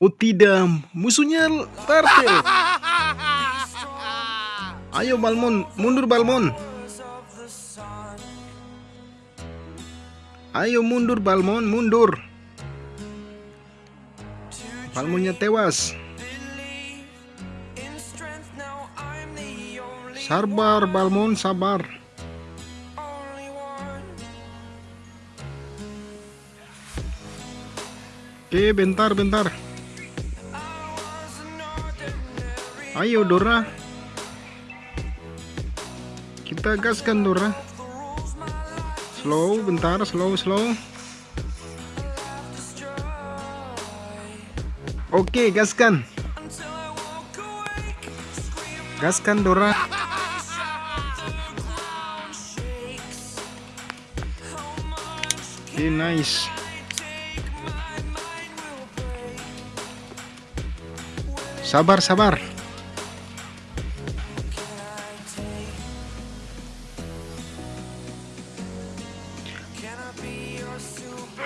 Oh tidak, musuhnya Tartel. Ayo Balmon, mundur Balmon. Ayo mundur Balmon, mundur. Balmonnya tewas. Sabar Balmon, sabar. Oke, bentar, bentar. Ayo Dora. Kita gaskan Dora. Slow, bentar, slow, slow. Oke, gaskan. Gaskan Dora. Oke, nice. Sabar, sabar.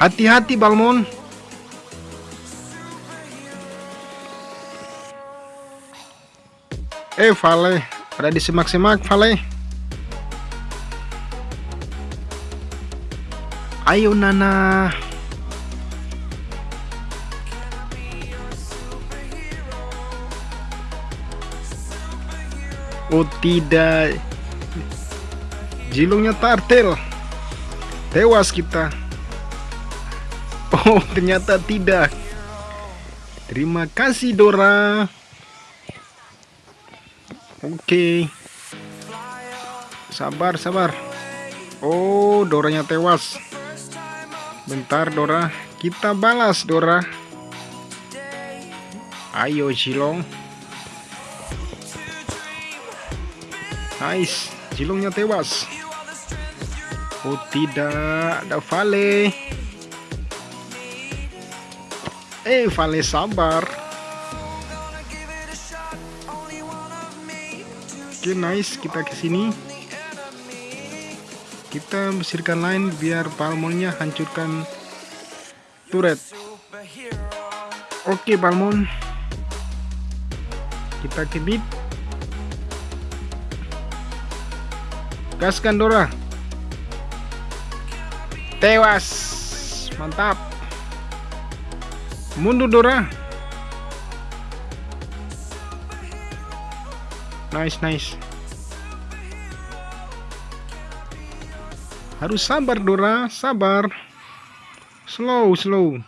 Hati-hati Balmon. Eh Vale, ada di semak-semak Vale. Ayo Nana. Oh tidak. Jilungnya tartel. Tewas kita. Oh, ternyata tidak. Terima kasih Dora. Oke. Sabar, sabar. Oh, Doranya tewas. Bentar Dora, kita balas Dora. Ayo Jilong. Nice, Jilongnya tewas. Oh tidak, ada Vale. Eh, Vale sabar. Oke, nice. Kita ke sini. Kita bersihkan lain biar Palmonnya hancurkan turret. Oke, Palmon. Kita ke mid. Gaskan Dora. Tewas. Mantap. Mundur Dora. Nice, nice. Harus sabar Dora, sabar. Slow, slow.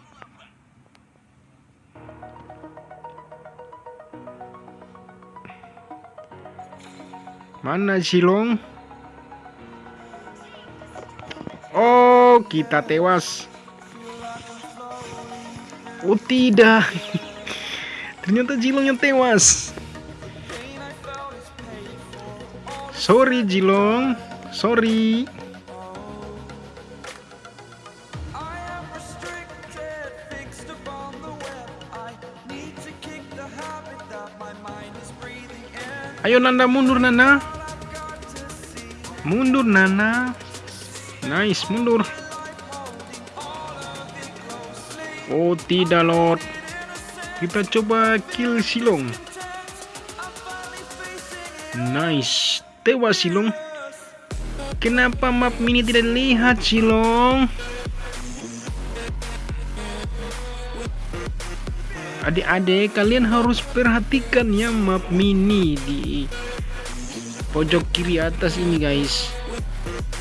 Mana Silong? Oh, kita tewas. Oh tidak. Ternyata Jilongnya tewas. Sorry Jilong. Sorry. Ayo Nanda mundur Nana Mundur Nana Nice mundur Oh tidak Lord. Kita coba kill Silong. Nice. Tewas Silong. Kenapa map mini tidak lihat Silong? Adik-adik kalian harus perhatikan ya map mini di pojok kiri atas ini guys.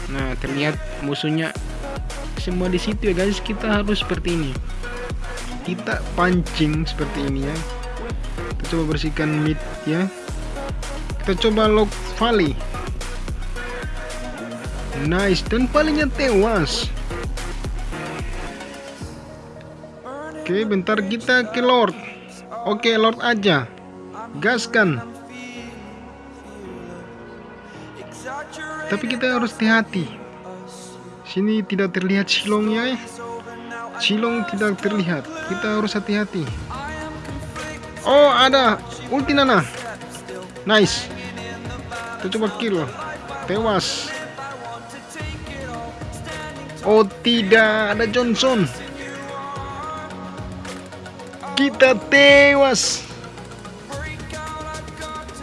Nah terlihat musuhnya semua di situ ya guys. Kita harus seperti ini kita pancing seperti ini ya. Kita coba bersihkan mid ya. Kita coba lock volley nice dan palingnya tewas. Oke bentar kita ke lord. Oke lord aja. Gaskan. Tapi kita harus hati-hati. Sini tidak terlihat silongnya ya Silong tidak terlihat. Kita harus hati-hati. Oh, ada ulti Nana. Nice. Kita coba kill. Tewas. Oh, tidak. Ada Johnson. Kita tewas.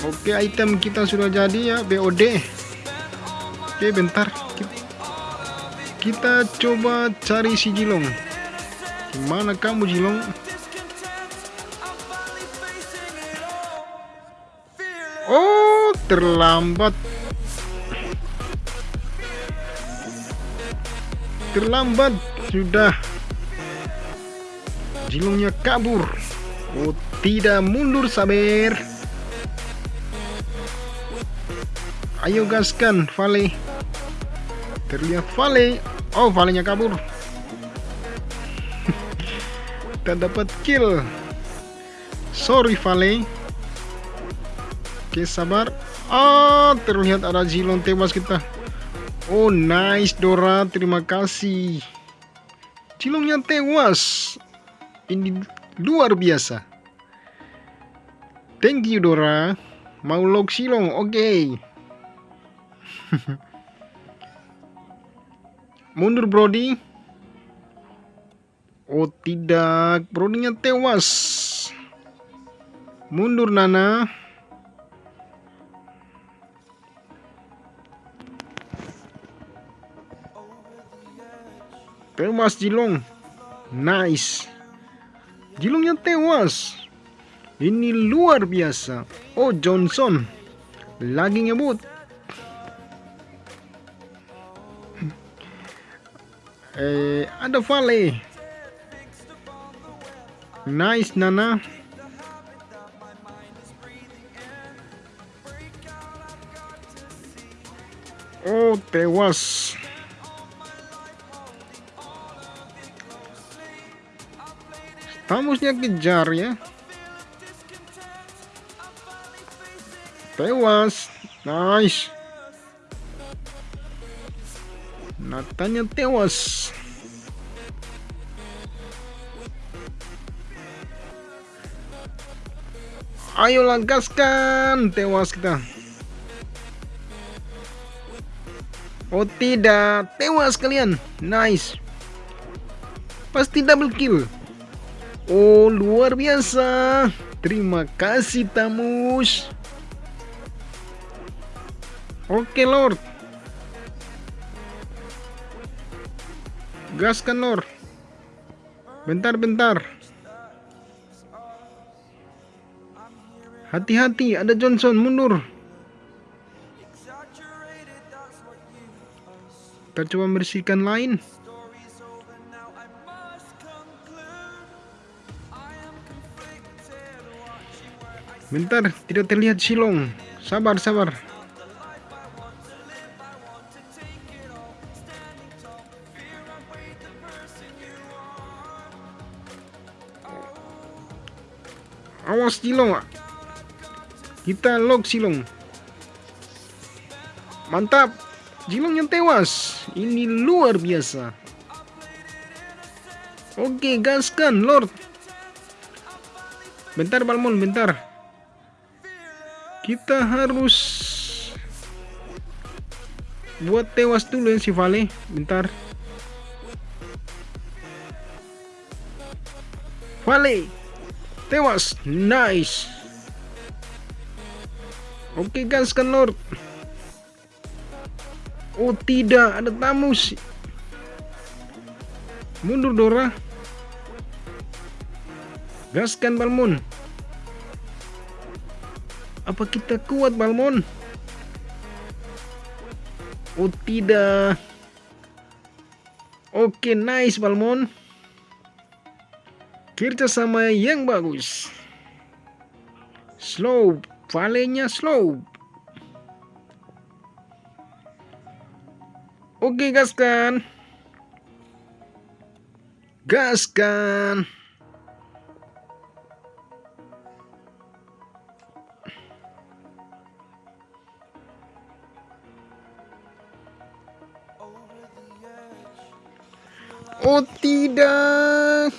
Oke, item kita sudah jadi ya, BOD. Oke, bentar. Kita coba cari si Jilong. Gimana kamu Jilong? Oh, terlambat. Terlambat sudah. Jilongnya kabur. Oh, tidak mundur sabar. Ayo gaskan, Vale. Terlihat Vale. Oh, Valenya kabur. Tak dapat kill. Sorry, Vale. Oke, sabar. Ah, terlihat ada Zilong tewas kita. Oh, nice Dora. Terima kasih. Zilongnya tewas. Ini luar biasa. Thank you, Dora. Mau log Silong, oke. Okay. Mundur, Brody. Oh, tidak. Brodinya tewas. Mundur, Nana. Tewas Jilong. Nice. Jilongnya tewas. Ini luar biasa. Oh Johnson. Lagi ngebut. eh ada Vale. Nice Nana. Oh tewas. Tamusnya kejar ya. Tewas. Nice. Natanya tewas. Ayo gaskan. Tewas kita. Oh tidak. Tewas kalian. Nice. Pasti double kill. Oh, luar biasa. Terima kasih, Tamus. Oke, Lord. Gaskan, Lord. Bentar, Hati-hati, ada Johnson mundur. Kita coba bersihkan lain. Bentar, tidak terlihat silong. Sabar, sabar. Awas silong. Kita log silong. Mantap. Silong yang tewas. Ini luar biasa. Oke, gaskan, Lord. Bentar, Balmon, bentar. Kita harus buat tewas dulu ya si Vale. Bentar. Vale. Tewas. Nice. Oke guys kan Lord. Oh tidak, ada tamu sih. Mundur Dora. Gaskan Balmon. Apa kita kuat Balmon? Oh tidak. Oke nice Balmon. Kerja sama yang bagus. Slow. Valenya slow. Oke gaskan. Gaskan. Oh tidak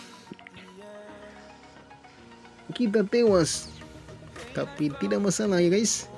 Kita tewas Tapi tidak masalah ya guys